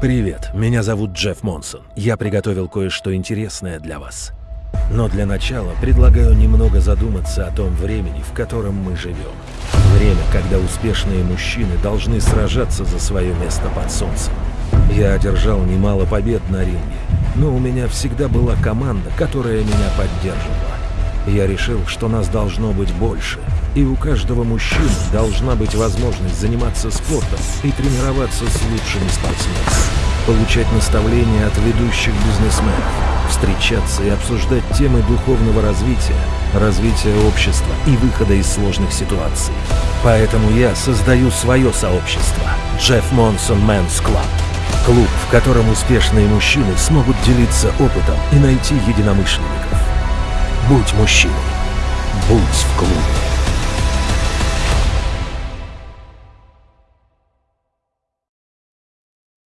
Привет, меня зовут Джефф Монсон. Я приготовил кое-что интересное для вас. Но для начала предлагаю немного задуматься о том времени, в котором мы живем. Время, когда успешные мужчины должны сражаться за свое место под солнцем. Я одержал немало побед на ринге, но у меня всегда была команда, которая меня поддерживала. Я решил, что нас должно быть больше, и у каждого мужчины должна быть возможность заниматься спортом и тренироваться с лучшими спортсменами, получать наставления от ведущих бизнесменов, встречаться и обсуждать темы духовного развития, развития общества и выхода из сложных ситуаций. Поэтому я создаю свое сообщество – Jeff Monson Men's Club. Клуб, в котором успешные мужчины смогут делиться опытом и найти единомышленников. Будь мужчиной.